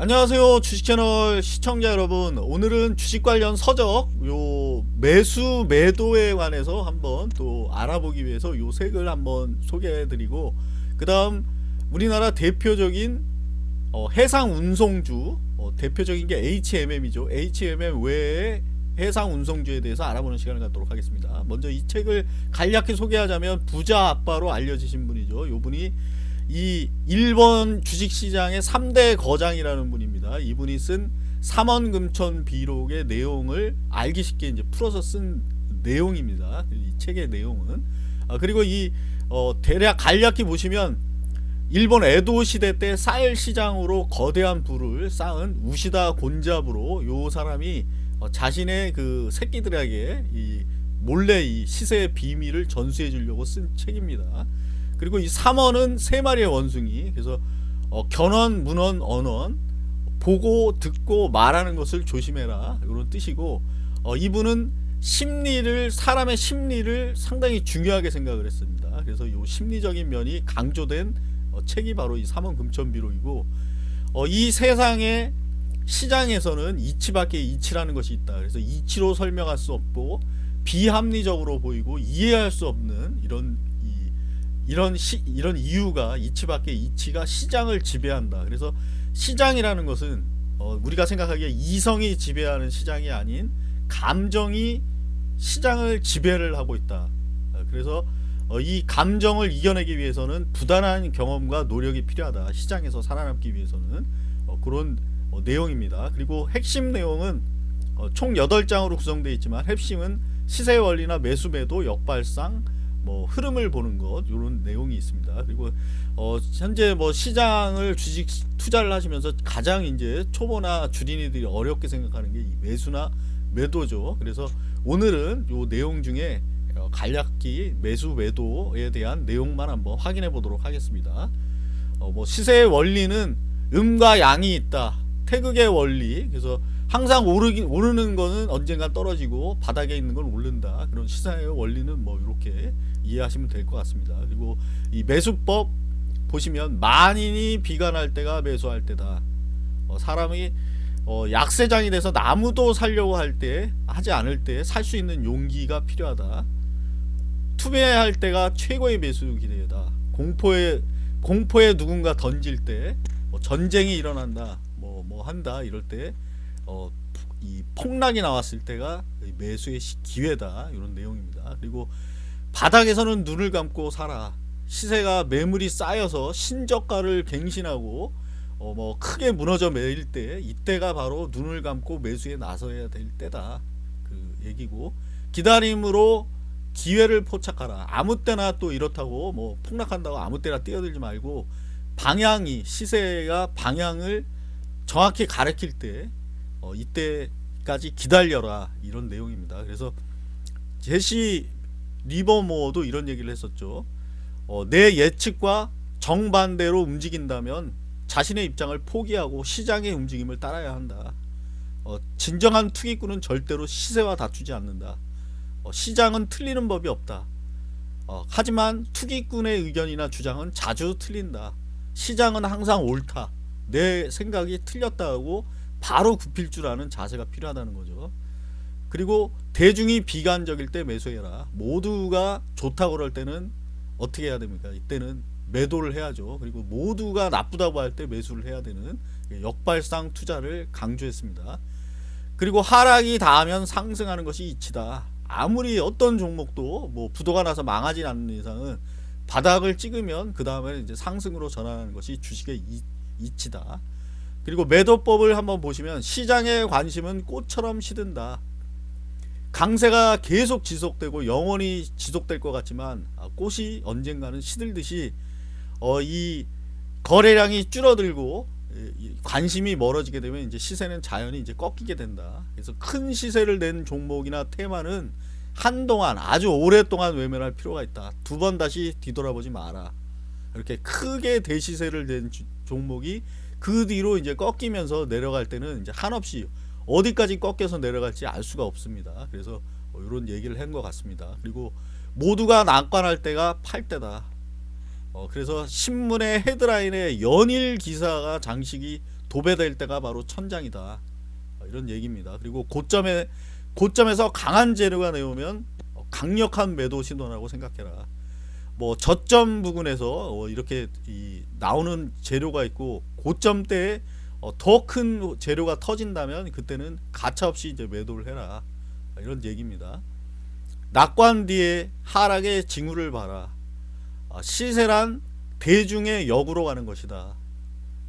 안녕하세요 주식채널 시청자 여러분. 오늘은 주식 관련 서적 요 매수 매도에 관해서 한번 또 알아보기 위해서 요 색을 한번 소개해 드리고 그 다음 우리나라 대표적인 어, 해상 운송주 어, 대표적인 게 HMM이죠. HMM 외에 해상 운송주에 대해서 알아보는 시간을 갖도록 하겠습니다. 먼저 이 책을 간략히 소개하자면 부자 아빠로 알려지신 분이죠. 요 분이 이 일본 주식시장의 3대 거장이라는 분입니다. 이분이 쓴 삼원금천 비록의 내용을 알기 쉽게 이제 풀어서 쓴 내용입니다. 이 책의 내용은 아, 그리고 이 어, 대략 간략히 보시면 일본 에도 시대 때 쌀 시장으로 거대한 부를 쌓은 우시다 곤잡으로 요 사람이 어, 자신의 그 새끼들에게 이 몰래 이 시세의 비밀을 전수해 주려고 쓴 책입니다. 그리고 이 3원은 세 마리의 원숭이 그래서 어, 견원, 문원, 언원 보고 듣고 말하는 것을 조심해라 이런 뜻이고 어, 이분은 심리를 사람의 심리를 상당히 중요하게 생각을 했습니다. 그래서 이 심리적인 면이 강조된 어, 책이 바로 이 3원 금천비록이고 어, 이 세상의 시장에서는 이치밖에 이치라는 것이 있다. 그래서 이치로 설명할 수 없고 비합리적으로 보이고 이해할 수 없는 이런 이런 시, 이런 이유가 이치밖에 이치가 시장을 지배한다. 그래서 시장이라는 것은 어, 우리가 생각하기에 이성이 지배하는 시장이 아닌 감정이 시장을 지배를 하고 있다. 어, 그래서 어, 이 감정을 이겨내기 위해서는 부단한 경험과 노력이 필요하다. 시장에서 살아남기 위해서는 어, 그런 어, 내용입니다. 그리고 핵심 내용은 어, 총 8장으로 구성되어 있지만 핵심은 시세 원리나 매수 매도 역발상 뭐 흐름을 보는 것 이런 내용이 있습니다. 그리고 어 현재 뭐 시장을 주식 투자를 하시면서 가장 이제 초보나 주린이들이 어렵게 생각하는 게 매수나 매도죠. 그래서 오늘은 요 내용 중에 어, 간략히 매수 매도에 대한 내용만 한번 확인해 보도록 하겠습니다. 어 뭐 시세의 원리는 음과 양이 있다. 태극의 원리. 그래서 항상 오르기, 오르는 거는 언젠가 떨어지고 바닥에 있는 건 오른다. 그런 시사의 원리는 뭐 이렇게 이해하시면 될 것 같습니다. 그리고 이 매수법 보시면 만인이 비관할 때가 매수할 때다. 어, 사람이 어, 약세장이 돼서 나무도 살려고 할 때 하지 않을 때 살 수 있는 용기가 필요하다. 투매할 때가 최고의 매수 기회다. 공포에 공포에 누군가 던질 때 뭐 전쟁이 일어난다. 한다 이럴 때 어, 이 폭락이 나왔을 때가 매수의 기회다. 이런 내용입니다. 그리고 바닥에서는 눈을 감고 살아. 시세가 매물이 쌓여서 신저가를 갱신하고 어 뭐 크게 무너져 매일 때 이때가 바로 눈을 감고 매수에 나서야 될 때다. 그 얘기고 기다림으로 기회를 포착하라. 아무 때나 또 이렇다고 뭐 폭락한다고 아무 때나 뛰어들지 말고 방향이 시세가 방향을 정확히 가리킬 때 어, 이때까지 기다려라 이런 내용입니다 그래서 제시 리버모어도 이런 얘기를 했었죠. 어, 내 예측과 정반대로 움직인다면 자신의 입장을 포기하고 시장의 움직임을 따라야 한다. 어, 진정한 투기꾼은 절대로 시세와 다투지 않는다. 어, 시장은 틀리는 법이 없다. 어, 하지만 투기꾼의 의견이나 주장은 자주 틀린다. 시장은 항상 옳다. 내 생각이 틀렸다고 바로 굽힐 줄 아는 자세가 필요하다는 거죠. 그리고 대중이 비관적일 때 매수해라. 모두가 좋다고 그럴 때는 어떻게 해야 됩니까? 이때는 매도를 해야죠. 그리고 모두가 나쁘다고 할 때 매수를 해야 되는 역발상 투자를 강조했습니다. 그리고 하락이 닿으면 상승하는 것이 이치다. 아무리 어떤 종목도 뭐 부도가 나서 망하지 않는 이상은 바닥을 찍으면 그 다음에 이제 상승으로 전환하는 것이 주식의 이, 이치다 그리고 매도법을 한번 보시면 시장의 관심은 꽃처럼 시든다 강세가 계속 지속되고 영원히 지속될 것 같지만 아, 꽃이 언젠가는 시들듯이 어, 이 거래량이 줄어들고 관심이 멀어지게 되면 이제 시세는 자연히 이제 꺾이게 된다. 그래서 큰 시세를 낸 종목이나 테마는 한동안 아주 오랫동안 외면할 필요가 있다. 두 번 다시 뒤돌아보지 마라. 이렇게 크게 대시세를 낸 종목이 그 뒤로 이제 꺾이면서 내려갈 때는 이제 한없이 어디까지 꺾여서 내려갈지 알 수가 없습니다. 그래서 이런 뭐 얘기를 한 것 같습니다. 그리고 모두가 난관할 때가 팔 때다. 어, 그래서 신문의 헤드라인에 연일 기사가 장식이 도배될 때가 바로 천장이다 어, 이런 얘기입니다. 그리고 고점에 고점에서 강한 재료가 나오면 어, 강력한 매도 신호라고 생각해라. 뭐 저점 부근에서 어, 이렇게 이 나오는 재료가 있고 고점 때에 어, 더큰 재료가 터진다면 그때는 가차 없이 이제 매도를 해라 이런 얘기입니다. 낙관 뒤에 하락의 징후를 봐라. 아, 시세란 대중의 역으로 가는 것이다.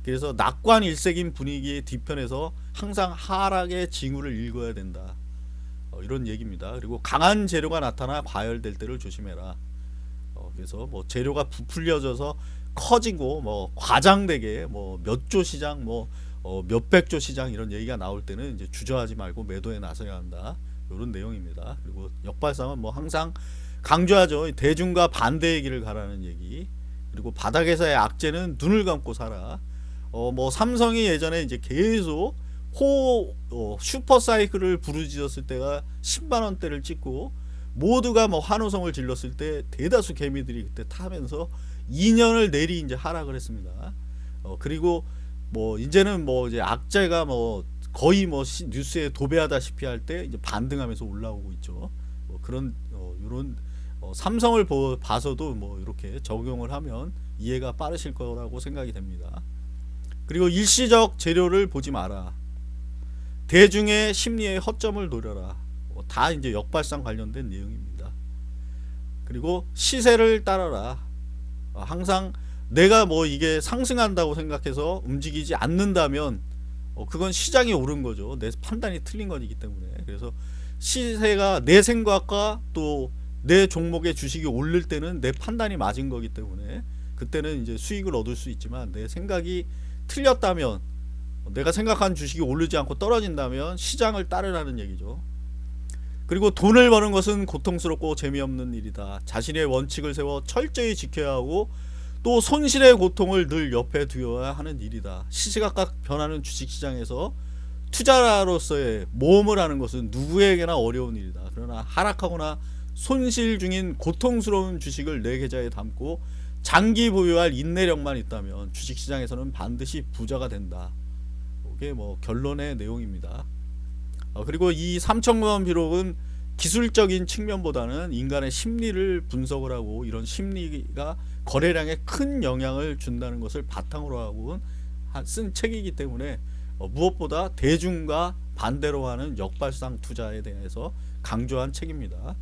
그래서 낙관 일색인 분위기의 뒤편에서 항상 하락의 징후를 읽어야 된다. 어, 이런 얘기입니다. 그리고 강한 재료가 나타나 과열될 때를 조심해라. 어, 그래서 뭐 재료가 부풀려져서 커지고 뭐 과장되게 뭐 몇 조 시장 뭐 어, 몇백 조 시장 이런 얘기가 나올 때는 이제 주저하지 말고 매도에 나서야 한다. 이런 내용입니다. 그리고 역발상은 뭐 항상 강조하죠. 대중과 반대의 길을 가라는 얘기. 그리고 바닥에서의 악재는 눈을 감고 살아. 어 뭐 삼성이 예전에 이제 계속 호 어, 슈퍼 사이클을 부르짖었을 때가 10만 원대를 찍고 모두가 뭐 환호성을 질렀을 때 대다수 개미들이 그때 타면서 2년을 내리 이제 하락을 했습니다. 어 그리고 뭐 이제는 뭐 이제 악재가 뭐 거의 뭐 시, 뉴스에 도배하다시피 할 때 이제 반등하면서 올라오고 있죠. 뭐 그런 어, 이런 어, 삼성을 보, 봐서도 뭐 이렇게 적용을 하면 이해가 빠르실 거라고 생각이 됩니다. 그리고 일시적 재료를 보지 마라. 대중의 심리의 허점을 노려라. 뭐다 이제 역발상 관련된 내용입니다. 그리고 시세를 따라라. 어, 항상 내가 뭐 이게 상승한다고 생각해서 움직이지 않는다면 어, 그건 시장이 옳은 거죠. 내 판단이 틀린 거기 때문에. 그래서 시세가 내 생각과 또 내 종목의 주식이 오를 때는 내 판단이 맞은 거기 때문에 그때는 이제 수익을 얻을 수 있지만 내 생각이 틀렸다면 내가 생각한 주식이 오르지 않고 떨어진다면 시장을 따르라는 얘기죠. 그리고 돈을 버는 것은 고통스럽고 재미없는 일이다. 자신의 원칙을 세워 철저히 지켜야 하고 또 손실의 고통을 늘 옆에 두어야 하는 일이다. 시시각각 변하는 주식시장에서 투자로서의 모험을 하는 것은 누구에게나 어려운 일이다. 그러나 하락하거나 손실 중인 고통스러운 주식을 내 계좌에 담고 장기 보유할 인내력만 있다면 주식시장에서는 반드시 부자가 된다. 이게 뭐 결론의 내용입니다. 어, 그리고 이 3천원 비록은 기술적인 측면보다는 인간의 심리를 분석을 하고 이런 심리가 거래량에 큰 영향을 준다는 것을 바탕으로 하고 쓴 책이기 때문에 어, 무엇보다 대중과 반대로 하는 역발상 투자에 대해서 강조한 책입니다.